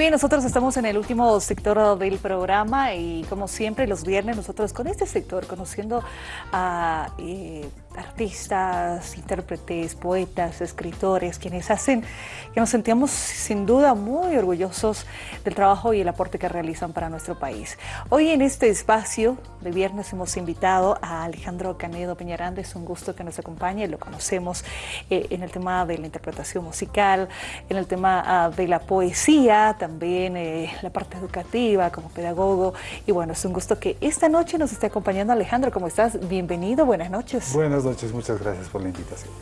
Bien, nosotros estamos en el último sector del programa y como siempre los viernes nosotros con este sector conociendo a eh, artistas, intérpretes, poetas, escritores, quienes hacen que nos sentíamos sin duda muy orgullosos del trabajo y el aporte que realizan para nuestro país. Hoy en este espacio de viernes hemos invitado a Alejandro Canedo Peñaranda, es un gusto que nos acompañe, lo conocemos eh, en el tema de la interpretación musical, en el tema ah, de la poesía, también eh, la parte educativa como pedagogo y bueno, es un gusto que esta noche nos esté acompañando Alejandro, ¿cómo estás? Bienvenido, buenas noches. Noches, muchas gracias por la invitación.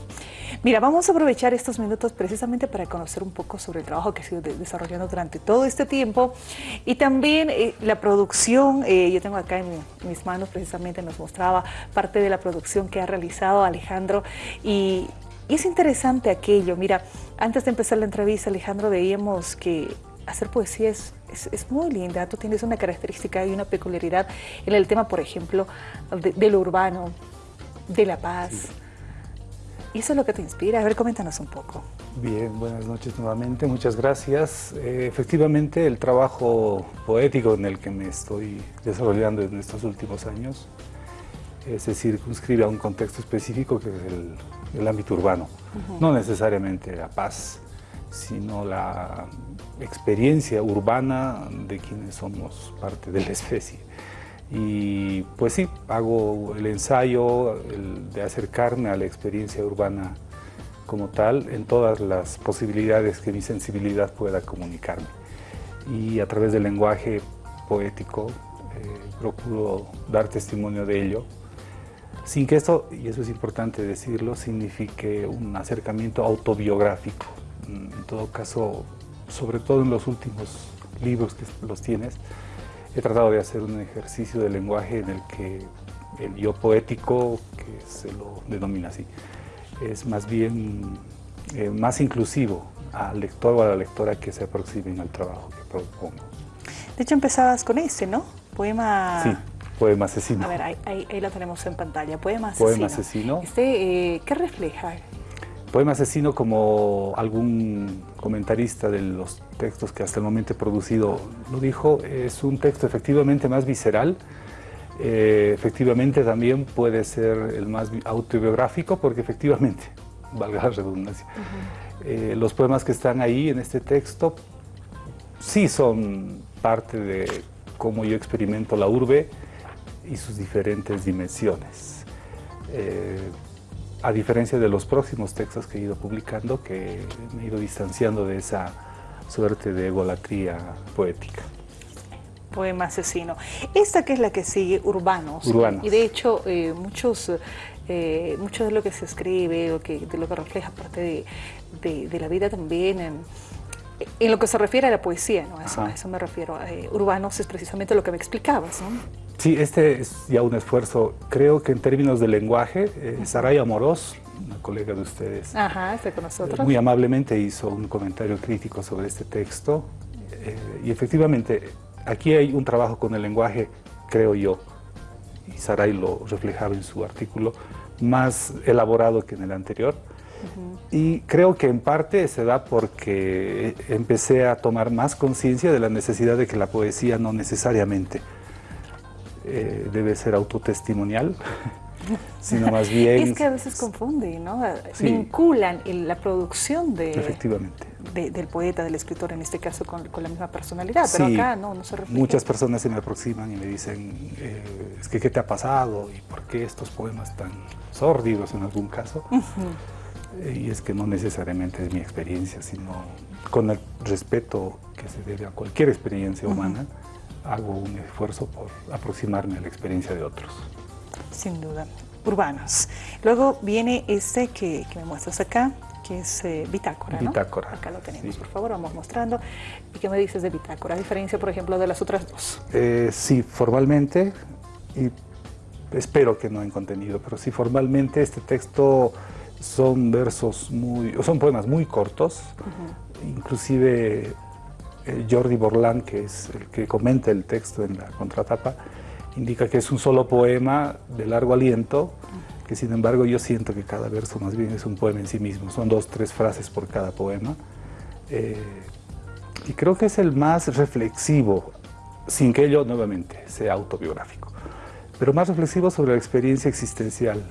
Mira, vamos a aprovechar estos minutos precisamente para conocer un poco sobre el trabajo que ha sido desarrollando durante todo este tiempo y también eh, la producción, eh, yo tengo acá en, mis manos precisamente nos mostraba parte de la producción que ha realizado Alejandro y, y es interesante aquello, mira, antes de empezar la entrevista Alejandro veíamos que hacer poesía es, es, muy linda, tú tienes una característica y una peculiaridad en el tema, por ejemplo, de, lo urbano, de la paz. ¿Y eso es lo que te inspira? A ver, coméntanos un poco. Bien, buenas noches nuevamente, muchas gracias. Eh, efectivamente, el trabajo poético en el que me estoy desarrollando en estos últimos años eh, se circunscribe a un contexto específico que es el, ámbito urbano, no necesariamente la paz, sino la experiencia urbana de quienes somos parte de la especie. Y pues sí, hago el ensayo de acercarme a la experiencia urbana como tal en todas las posibilidades que mi sensibilidad pueda comunicarme. Y a través del lenguaje poético eh, procuro dar testimonio de ello, sin que esto, y eso es importante decirlo, signifique un acercamiento autobiográfico en todo caso, sobre todo en los últimos libros que los tienes, he tratado de hacer un ejercicio de lenguaje en el que el yo poético, que se lo denomina así, es más bien eh, más inclusivo al lector o a la lectora que se aproximen al trabajo que propongo. De hecho empezabas con ese, ¿no? Poema... Sí, Poema Asesino. A ver, ahí, ahí, lo tenemos en pantalla, Poema Asesino. Poema Asesino. Este, eh, ¿Qué refleja? Poema Asesino, como algún comentarista de los textos que hasta el momento he producido lo dijo, es un texto efectivamente más visceral, eh, efectivamente también puede ser el más autobiográfico porque efectivamente, valga la redundancia, eh, los poemas que están ahí en este texto sí son parte de cómo yo experimento la urbe y sus diferentes dimensiones. Eh, a diferencia de los próximos textos que he ido publicando, que me he ido distanciando de esa suerte de egolatría poética. Poema asesino. Esta que es la que sigue, Urbanos. Urbanos. Y de hecho, eh, muchos, eh, mucho de lo que se escribe, o que, de lo que refleja parte de, la vida también, en, en, lo que se refiere a la poesía, ¿no? a eso me refiero. Eh, urbanos es precisamente lo que me explicabas, ¿no? Sí, este es ya un esfuerzo, creo que en términos de lenguaje, eh, Saraya Amorós, una colega de ustedes, está con nosotros. muy amablemente hizo un comentario crítico sobre este texto eh, y efectivamente aquí hay un trabajo con el lenguaje, creo yo, y Saray lo reflejaba en su artículo, más elaborado que en el anterior. Y creo que en parte se da porque empecé a tomar más conciencia de la necesidad de que la poesía no necesariamente eh, debe ser autotestimonial, sino más bien... Es que a veces confunden, ¿no? Vinculan la producción de, Efectivamente. del poeta, del escritor, en este caso con, la misma personalidad, pero acá no, no se refleja. Muchas personas se me aproximan y me dicen, eh, es que ¿qué te ha pasado? ¿Y por qué estos poemas tan sórdidos en algún caso? Eh, y es que no necesariamente es mi experiencia, sino con el respeto que se debe a cualquier experiencia humana, hago un esfuerzo por aproximarme a la experiencia de otros. Sin duda. Urbanos. Luego viene este que, me muestras acá, que es eh, Bitácora, ¿no? Bitácora. Acá lo tenemos, por favor, vamos mostrando. ¿Y qué me dices de Bitácora? A diferencia, por ejemplo, de las otras dos. Eh, sí, formalmente, y espero que no en contenido, pero sí formalmente este texto son versos muy, son poemas muy cortos, inclusive eh, Jordi Borlán, que es el que comenta el texto en la contratapa, indica que es un solo poema de largo aliento, que sin embargo yo siento que cada verso más bien es un poema en sí mismo, son dos, tres frases por cada poema. Eh, y creo que es el más reflexivo, sin que ello nuevamente sea autobiográfico, pero más reflexivo sobre la experiencia existencial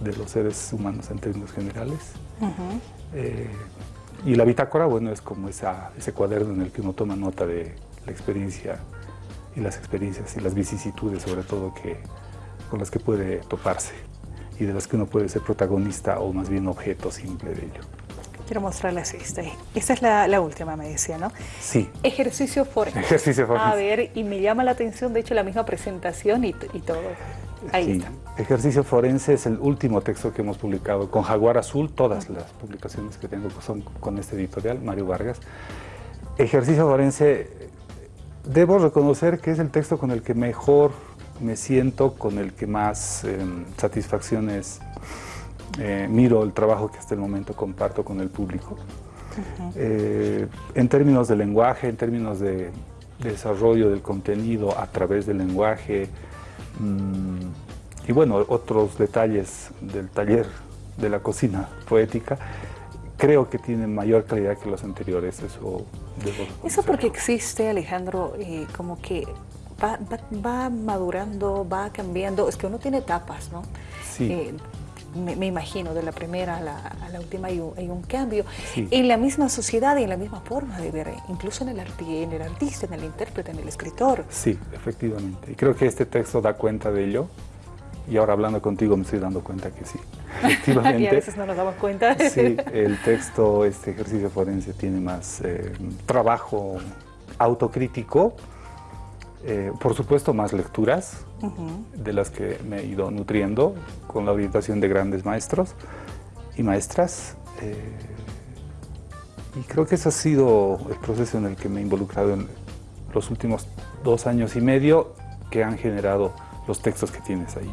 de los seres humanos en términos generales. Eh, y la bitácora, bueno, es como esa, ese cuaderno en el que uno toma nota de la experiencia y las experiencias y las vicisitudes, sobre todo, que, con las que puede toparse y de las que uno puede ser protagonista o más bien objeto simple de ello. Quiero mostrarles este. Esta es la, última, me decía, ¿no? Sí. Ejercicio forense. Ejercicio forense. A ver, y me llama la atención, de hecho, la misma presentación y, todo. Ahí está. Ejercicio forense es el último texto que hemos publicado con Jaguar Azul. Todas las publicaciones que tengo son con este editorial, Mario Vargas. Ejercicio forense, debo reconocer que es el texto con el que mejor me siento, con el que más em, satisfacciones eh, miro el trabajo que hasta el momento comparto con el público. Eh, en términos de lenguaje, en términos de, desarrollo del contenido a través del lenguaje y bueno, otros detalles del taller de la cocina poética, creo que tienen mayor calidad que los anteriores, eso Eso porque existe, Alejandro, eh, como que va, va, madurando, va cambiando, es que uno tiene etapas, ¿no? Sí me, imagino, de la primera a la, última hay un, cambio. En la misma sociedad y en la misma forma de ver, incluso en el, en el artista, en el intérprete, en el escritor. Sí, efectivamente. Y creo que este texto da cuenta de ello. Y ahora hablando contigo me estoy dando cuenta que sí, efectivamente. y a veces no nos damos cuenta. sí, el texto, este ejercicio forense tiene más eh, trabajo autocrítico, eh, por supuesto, más lecturas, de las que me he ido nutriendo con la orientación de grandes maestros y maestras. Eh, y creo que ese ha sido el proceso en el que me he involucrado en los últimos dos años y medio que han generado los textos que tienes ahí.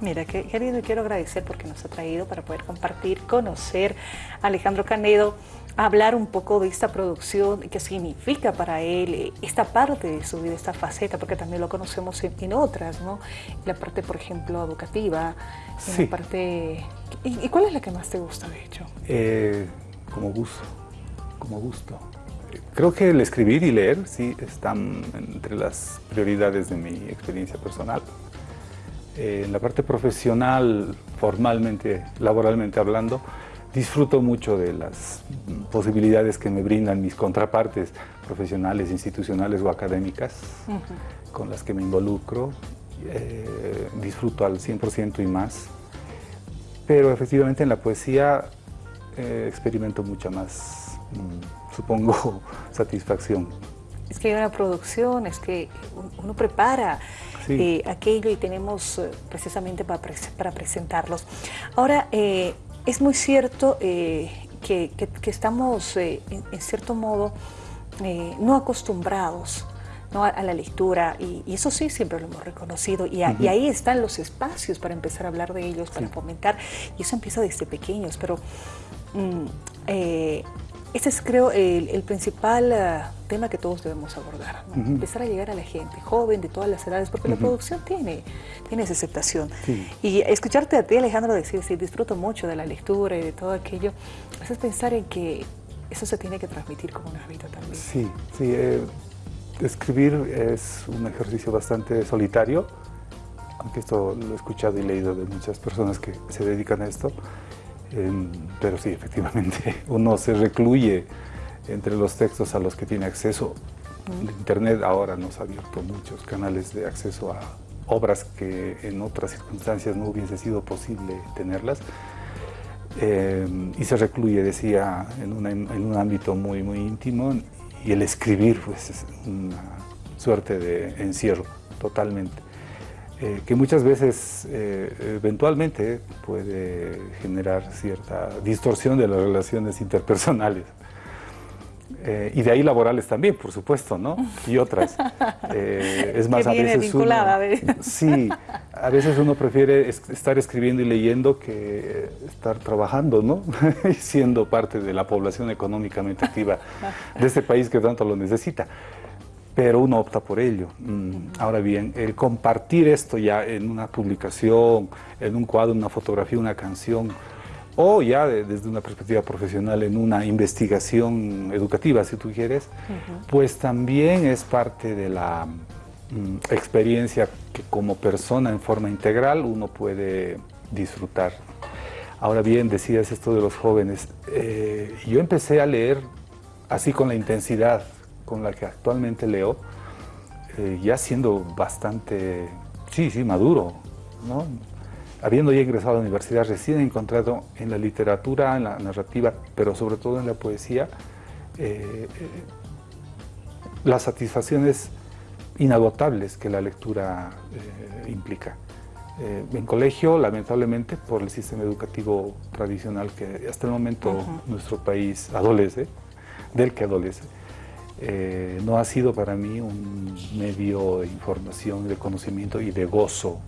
Mira, qué querido y quiero agradecer porque nos ha traído para poder compartir, conocer a Alejandro Canedo, hablar un poco de esta producción, qué significa para él eh, esta parte de su vida, esta faceta, porque también lo conocemos en, otras, ¿no? La parte, por ejemplo, educativa, sí. la parte... ¿Y, cuál es la que más te gusta, de hecho? Eh, como gusto, como gusto. Creo que el escribir y leer, sí, están entre las prioridades de mi experiencia personal. Eh, en la parte profesional, formalmente, laboralmente hablando, disfruto mucho de las posibilidades que me brindan mis contrapartes profesionales, institucionales o académicas con las que me involucro. Eh, disfruto al 100% y más, pero efectivamente en la poesía eh, experimento mucha más, mm, supongo, satisfacción. Es que hay una producción, es que uno prepara eh, aquello y tenemos eh, precisamente para, para presentarlos. Ahora, eh, es muy cierto que, estamos, en, cierto modo, no acostumbrados A, la lectura y, eso sí siempre lo hemos reconocido y, ahí están los espacios para empezar a hablar de ellos, para fomentar y eso empieza desde pequeños, pero mm, este es, creo, el, principal eh, tema que todos debemos abordar, empezar a llegar a la gente, joven, de todas las edades, porque la producción tiene, tiene esa aceptación. Y escucharte a ti, Alejandro, decir, sí, disfruto mucho de la lectura y de todo aquello, haces pensar en que eso se tiene que transmitir como un hábito también. Sí, sí. Eh, escribir es un ejercicio bastante solitario, aunque esto lo he escuchado y leído de muchas personas que se dedican a esto, pero sí, efectivamente, uno se recluye entre los textos a los que tiene acceso. Internet ahora nos ha abierto muchos canales de acceso a obras que en otras circunstancias no hubiese sido posible tenerlas. Em, y se recluye, decía, en, en, un ámbito muy, muy íntimo y el escribir pues, es una suerte de encierro totalmente. Eh, que muchas veces eh, eventualmente puede generar cierta distorsión de las relaciones interpersonales. Eh, y de ahí laborales también, por supuesto, ¿no? Y otras. es más, a veces uno, sí, a veces uno prefiere estar escribiendo y leyendo que estar trabajando, ¿no? y siendo parte de la población económicamente activa de este país que tanto lo necesita pero uno opta por ello. Mm, ahora bien, el compartir esto ya en una publicación, en un cuadro, una fotografía, una canción, o ya desde una perspectiva profesional en una investigación educativa, si tú quieres, pues también es parte de la mm, experiencia que como persona en forma integral uno puede disfrutar. Ahora bien, decías esto de los jóvenes, eh, yo empecé a leer así con la intensidad con la que actualmente leo, eh, ya siendo bastante, sí, sí, maduro, ¿no? habiendo ya ingresado a la universidad, recién he encontrado en la literatura, en la narrativa, pero sobre todo en la poesía, eh, eh, las satisfacciones inagotables que la lectura eh, implica. en colegio, lamentablemente, por el sistema educativo tradicional que hasta el momento nuestro país adolece, del que adolece, no ha sido para mí un medio de información, de conocimiento y de gozo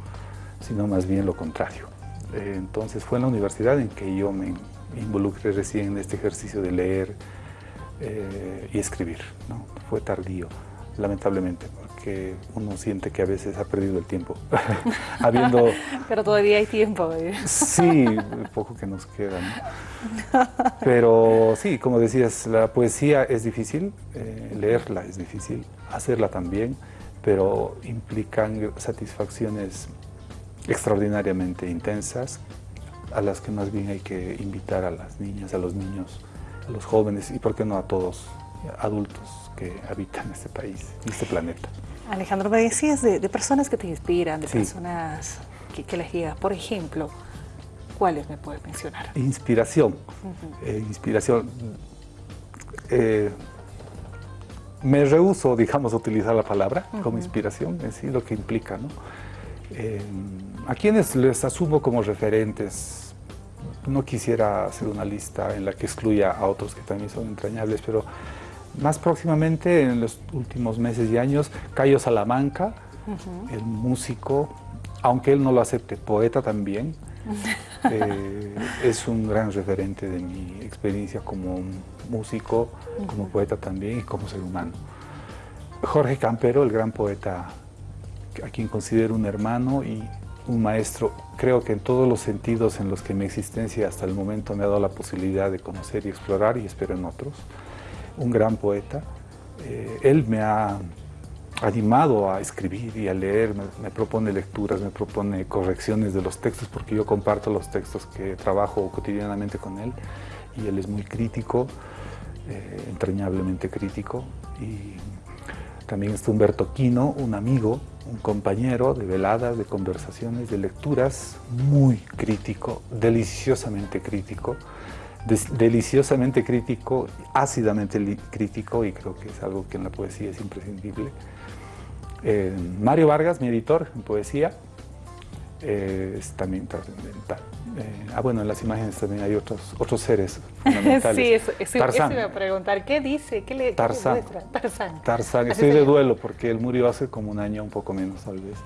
sino más bien lo contrario. Eh, entonces fue en la universidad en que yo me involucré recién en este ejercicio de leer eh, y escribir. ¿no? Fue tardío, lamentablemente, porque uno siente que a veces ha perdido el tiempo. Habiendo... Pero todavía hay tiempo. ¿eh? Sí, poco que nos queda. Pero sí, como decías, la poesía es difícil, leerla es difícil, hacerla también, pero implican satisfacciones extraordinariamente intensas, a las que más bien hay que invitar a las niñas, a los niños, a los jóvenes y por qué no a todos adultos que habitan este país, este planeta. Alejandro, me decías de, personas que te inspiran, de personas que, que les llegas. Por ejemplo, ¿cuáles me puedes mencionar? Inspiración. Eh, inspiración. Eh, me rehuso, digamos, a utilizar la palabra como inspiración, es decir, lo que implica, ¿no? Eh, a quienes les asumo como referentes, no quisiera hacer una lista en la que excluya a otros que también son entrañables, pero más próximamente, en los últimos meses y años, Cayo Salamanca, el músico, aunque él no lo acepte, poeta también, eh, es un gran referente de mi experiencia como músico, como poeta también y como ser humano. Jorge Campero, el gran poeta a quien considero un hermano y un maestro, creo que en todos los sentidos en los que mi existencia hasta el momento me ha dado la posibilidad de conocer y explorar, y espero en otros, un gran poeta. Eh, él me ha animado a escribir y a leer, me, propone lecturas, me propone correcciones de los textos, porque yo comparto los textos que trabajo cotidianamente con él, y él es muy crítico, eh, entrañablemente crítico, y también está Humberto Quino, un amigo, un compañero de veladas, de conversaciones, de lecturas, muy crítico, deliciosamente crítico, deliciosamente crítico, ácidamente crítico, y creo que es algo que en la poesía es imprescindible. Eh, Mario Vargas, mi editor en poesía, eh, es también trascendental. Eh, ah, bueno, en las imágenes también hay otros, otros seres fundamentales. sí, eso, eso, iba a preguntar. ¿Qué dice? ¿Qué le, Tarzán. Tarzán. Tarzán. Estoy de duelo porque él murió hace como un año, un poco menos tal vez.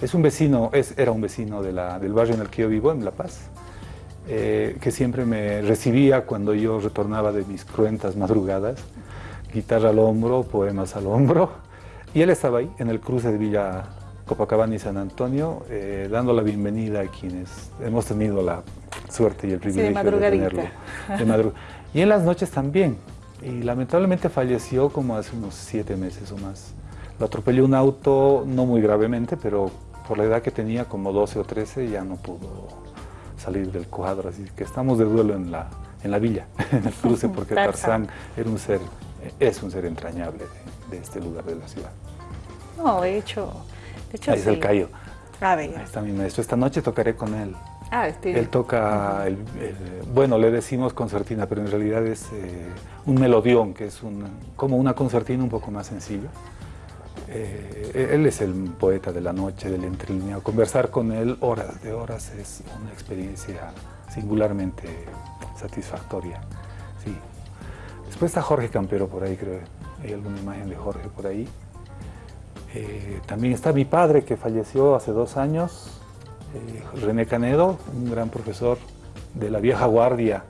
Es un vecino, es, era un vecino de la, del barrio en el que yo vivo, en La Paz, eh, que siempre me recibía cuando yo retornaba de mis cruentas madrugadas, guitarra al hombro, poemas al hombro, y él estaba ahí, en el cruce de Villa Copacabana y San Antonio, eh, dando la bienvenida a quienes hemos tenido la suerte y el privilegio de, tenerlo. y en las noches también. Y lamentablemente falleció como hace unos siete meses o más. Lo atropelló un auto, no muy gravemente, pero por la edad que tenía, como 12 o 13, ya no pudo salir del cuadro. Así que estamos de duelo en la, en la villa, en el cruce, porque Tarzán era un ser, es un ser entrañable de, de este lugar de la ciudad. No, de hecho, Ahí es el Cayo. Ah, Ahí está mi maestro. Esta noche tocaré con él. Ah, este... Él toca, el, bueno, le decimos concertina, pero en realidad es eh, un melodión, que es como una concertina un poco más sencilla. Eh, él es el poeta de la noche, del entrelineado. Conversar con él horas de horas es una experiencia singularmente satisfactoria. Sí. Después está Jorge Campero por ahí, creo. Hay alguna imagen de Jorge por ahí. Eh, también está mi padre que falleció hace dos años, eh, René Canedo, un gran profesor de la vieja guardia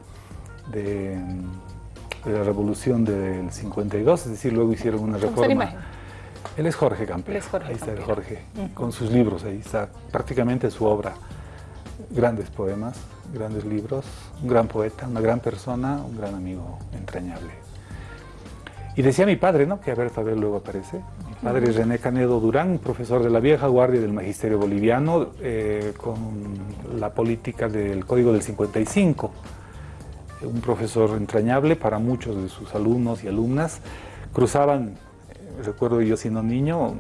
de, la revolución del 52, es decir, luego hicieron una reforma. Él es Jorge Campero, ahí está Jorge, con sus libros, ahí está prácticamente su obra, grandes poemas, grandes libros, un gran poeta, una gran persona, un gran amigo entrañable. Y decía mi padre, ¿no? que a ver, a ver, luego aparece. Mi padre es René Canedo Durán, profesor de la vieja guardia del magisterio boliviano, eh, con la política del Código del 55. Un profesor entrañable para muchos de sus alumnos y alumnas. Cruzaban, recuerdo yo siendo niño,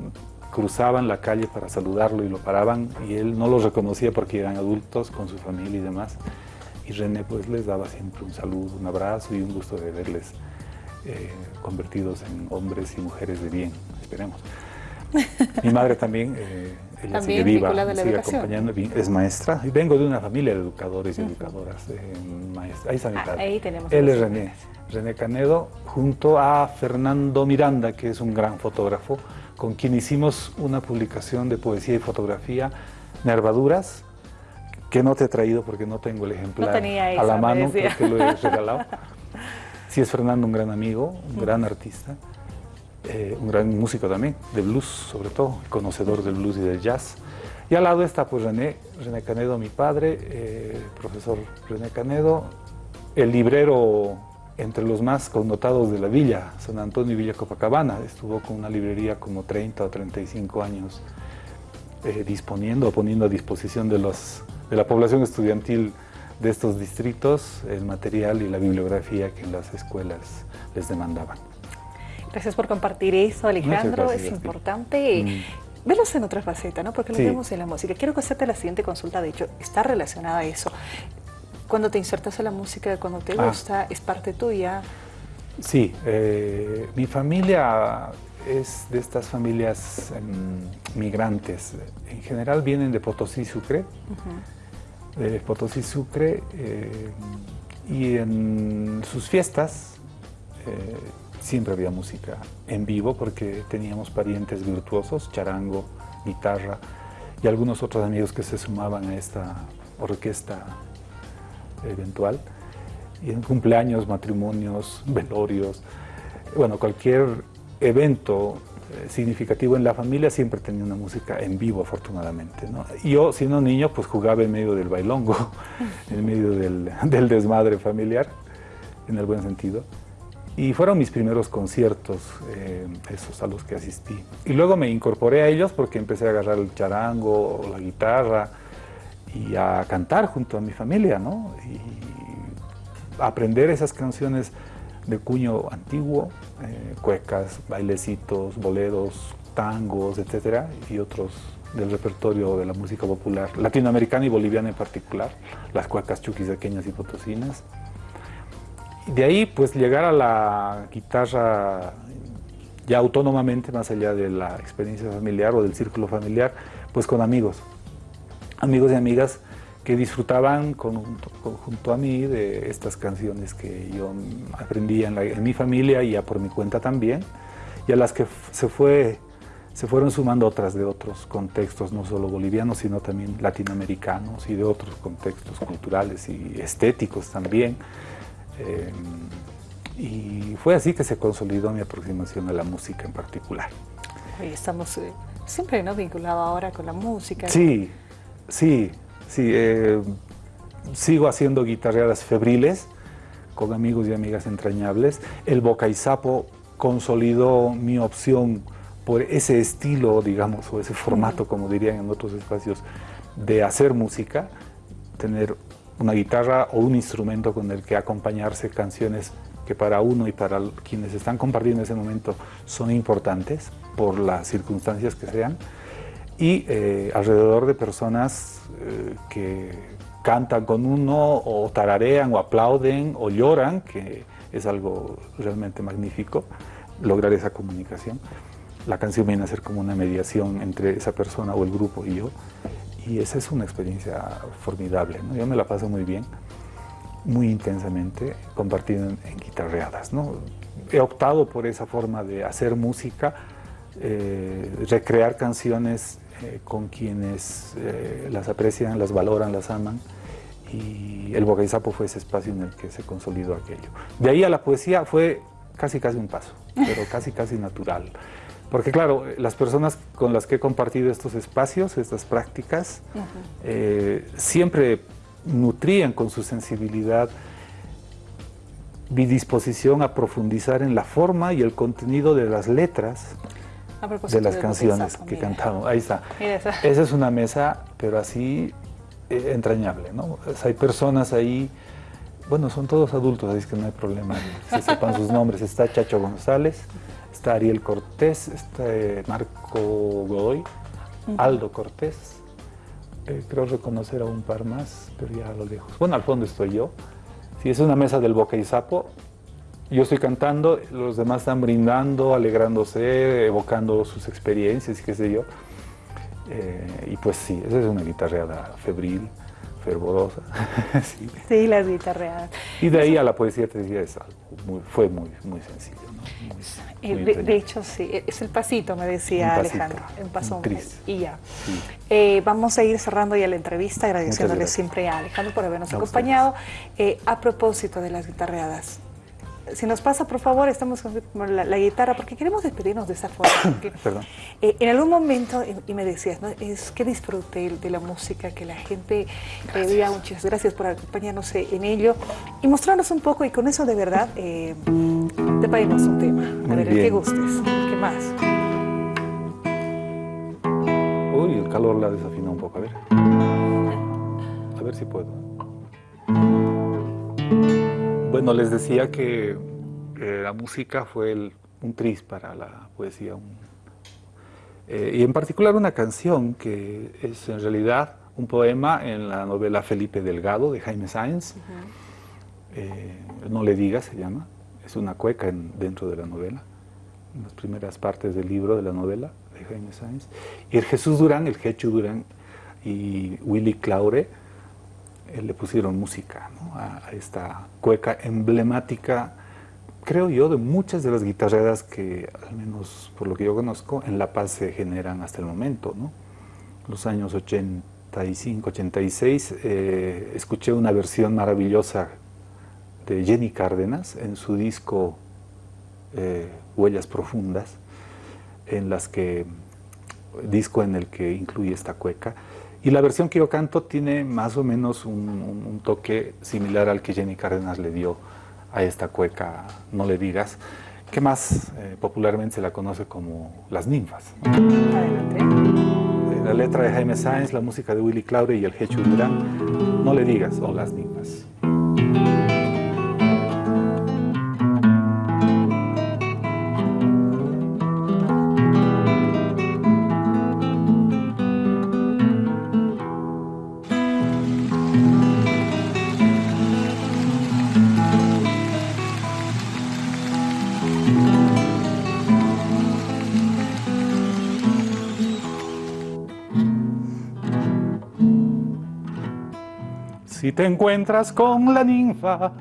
cruzaban la calle para saludarlo y lo paraban y él no los reconocía porque eran adultos con su familia y demás. Y René pues les daba siempre un saludo, un abrazo y un gusto de verles eh, convertidos en hombres y mujeres de bien, esperemos. Mi madre también, eh, ella sigue viva, sigue acompañando, es maestra. Y vengo de una familia de educadores y educadoras. Eh, Ahí está mi ah, padre. ahí tenemos Él es René, René Canedo, junto a Fernando Miranda, que es un gran fotógrafo, con quien hicimos una publicación de poesía y fotografía, Nervaduras, que no te he traído porque no tengo el ejemplar a la mano, porque lo he regalado. Sí es Fernando un gran amigo, un gran artista, eh, un gran músico también, de blues sobre todo, conocedor del blues y del jazz. Y al lado está pues René, René Canedo, mi padre, eh, profesor René Canedo, el librero entre los más connotados de la villa, San Antonio y Villa Copacabana. Estuvo con una librería como 30 o 35 años eh, disponiendo o poniendo a disposición de, los, de la población estudiantil de estos distritos el material y la bibliografía que las escuelas les demandaban. Gracias por compartir eso, Alejandro. es importante mm. verlos en otra faceta, ¿no? Porque lo vemos en la música. Quiero hacerte la siguiente consulta, de hecho, está relacionada a eso. Cuando te insertas en la música, cuando te ah. gusta, es parte tuya. Sí, eh, mi familia es de estas familias em, migrantes. En general vienen de Potosí, Sucre de Potosí Sucre eh, y en sus fiestas eh, siempre había música en vivo porque teníamos parientes virtuosos, charango, guitarra y algunos otros amigos que se sumaban a esta orquesta eventual. Y en cumpleaños, matrimonios, velorios, bueno, cualquier evento eh, significativo en la familia, siempre tenía una música en vivo, afortunadamente. ¿no? Yo, siendo niño, pues jugaba en medio del bailongo, en medio del, desmadre familiar, en el buen sentido. Y fueron mis primeros conciertos, eh, esos a los que asistí. Y luego me incorporé a ellos porque empecé a agarrar el charango, o la guitarra, y a cantar junto a mi familia, ¿no? Y aprender esas canciones de cuño antiguo, eh, cuecas, bailecitos, boleros, tangos, etcétera, y otros del repertorio de la música popular latinoamericana y boliviana en particular, las cuecas chuquisaqueñas y potosinas. De ahí, pues, llegar a la guitarra ya autónomamente, más allá de la experiencia familiar o del círculo familiar, pues con amigos, amigos y amigas que disfrutaban junto a mí de estas canciones que yo aprendí en, mi familia y ya por mi cuenta también, y a las que se, fue, se fueron sumando otras de otros contextos, no solo bolivianos, sino también latinoamericanos y de otros contextos culturales y estéticos también. Eh, y fue así que se consolidó mi aproximación a la música en particular. Y estamos eh, siempre ¿no? vinculados ahora con la música. Sí, sí, Sí, eh, sigo haciendo guitarreadas febriles con amigos y amigas entrañables. El Boca y Sapo consolidó mi opción por ese estilo, digamos, o ese formato, como dirían en otros espacios, de hacer música, tener una guitarra o un instrumento con el que acompañarse canciones que para uno y para quienes están compartiendo ese momento son importantes por las circunstancias que sean y eh, alrededor de personas eh, que cantan con uno o tararean o aplauden o lloran, que es algo realmente magnífico, lograr esa comunicación. La canción viene a ser como una mediación entre esa persona o el grupo y yo, y esa es una experiencia formidable. ¿no? Yo me la paso muy bien, muy intensamente, compartiendo en, guitarreadas. ¿no? He optado por esa forma de hacer música, eh, recrear canciones eh, con quienes eh, las aprecian, las valoran, las aman. Y el Boca fue ese espacio en el que se consolidó aquello. De ahí a la poesía fue casi casi un paso, pero casi casi natural. Porque claro, las personas con las que he compartido estos espacios, estas prácticas, eh, siempre nutrían con su sensibilidad mi disposición a profundizar en la forma y el contenido de las letras de las canciones que cantamos. Ahí está. Esa. es una mesa, pero así eh, entrañable, ¿no? hay personas ahí, bueno, son todos adultos, así que no hay problema si sepan sus nombres. Está Chacho González, está Ariel Cortés, está eh, Marco Godoy, Aldo Cortés, eh, creo reconocer a un par más, pero ya a lo lejos. Bueno, al fondo estoy yo. Si es una mesa del Boca y Sapo, yo estoy cantando, los demás están brindando, alegrándose, evocando sus experiencias y qué sé yo. Eh, y pues sí, esa es una guitarreada febril, fervorosa. sí. las guitarreadas. Y de ahí a la poesía te decía, es muy, fue muy, muy sencillo. Eh, de, hecho, sí, es el pasito, me decía Alejandro, en paso y ya. Eh, vamos a ir cerrando ya la entrevista, agradeciéndole siempre a Alejandro por habernos acompañado. a propósito de las guitarreadas, si nos pasa, por favor, estamos con la, guitarra, porque queremos despedirnos de esa forma. Perdón. Eh, en algún momento, y, me decías, ¿no? es que disfruté de la música, que la gente pedía muchas gracias por acompañarnos en ello y mostrarnos un poco, y con eso de verdad, eh, te pedimos un tema. a ver, el que gustes, ¿qué más? Uy, el calor la desafina un poco, a ver. A ver si puedo. Bueno, les decía que la música fue un tris para la poesía. Eh, y en particular una canción que es en realidad un poema en la novela Felipe Delgado de Jaime Sáenz. Eh, no le digas se llama. Es una cueca dentro de la novela, en las primeras partes del libro de la novela de Jaime Sáenz. Y el Jesús Durán, el Jechu Durán y Willy Claure le pusieron música a, esta cueca emblemática, creo yo, de muchas de las guitarreras que, al menos por lo que yo conozco, en La Paz se generan hasta el momento. ¿no? Los años 85, 86, eh, escuché una versión maravillosa de Jenny Cárdenas en su disco eh, Huellas Profundas, en las que, disco en el que incluye esta cueca, y la versión que yo canto tiene más o menos un, toque similar al que Jenny Cárdenas le dio a esta cueca No le digas, que más eh, popularmente se la conoce como Las ninfas. Adelante. Eh, la letra de Jaime Sáenz, la música de Willy Claure y el Hecho Durán, No le digas, o Las ninfas. Si te encuentras con la ninfa,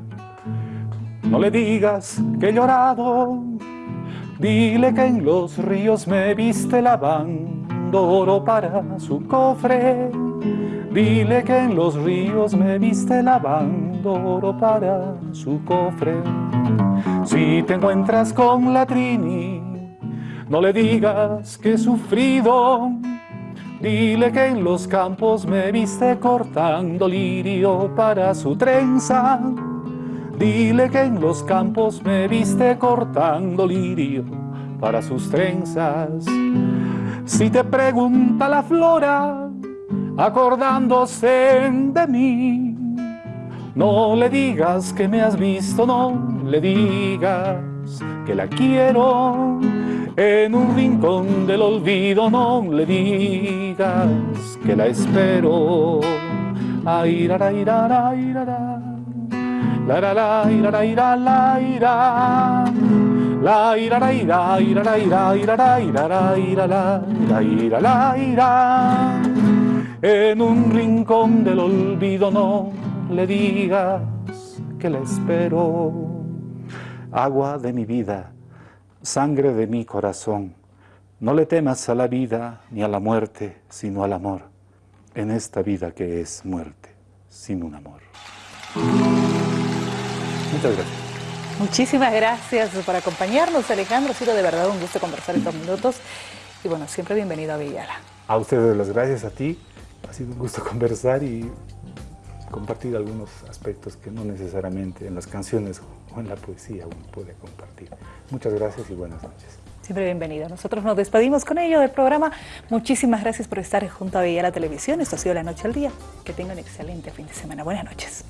no le digas que he llorado. Dile que en los ríos me viste lavando oro para su cofre. Dile que en los ríos me viste lavando oro para su cofre. Si te encuentras con la Trini, no le digas que he sufrido Dile que en los campos me viste cortando lirio para su trenza. Dile que en los campos me viste cortando lirio para sus trenzas. Si te pregunta la flora, acordándose de mí, no le digas que me has visto, no le digas que la quiero en un rincón del olvido no le digas que la espero. Ay, ra, ra, ra, la la la ira la ira la ira. La ira la ira ira la ira ira la ira la ira la ira ira la ira. En un rincón del olvido no le digas que le espero. Agua de mi vida sangre de mi corazón, no le temas a la vida ni a la muerte, sino al amor, en esta vida que es muerte, sin un amor. Muchas gracias. Muchísimas gracias por acompañarnos, Alejandro. Ha sido de verdad un gusto conversar estos minutos. Y bueno, siempre bienvenido a Villala. A ustedes las gracias, a ti. Ha sido un gusto conversar y compartir algunos aspectos que no necesariamente en las canciones o en la poesía uno puede compartir. Muchas gracias y buenas noches. Siempre bienvenido. Nosotros nos despedimos con ello del programa. Muchísimas gracias por estar junto a Villa la Televisión. Esto ha sido La Noche al Día. Que tengan un excelente fin de semana. Buenas noches.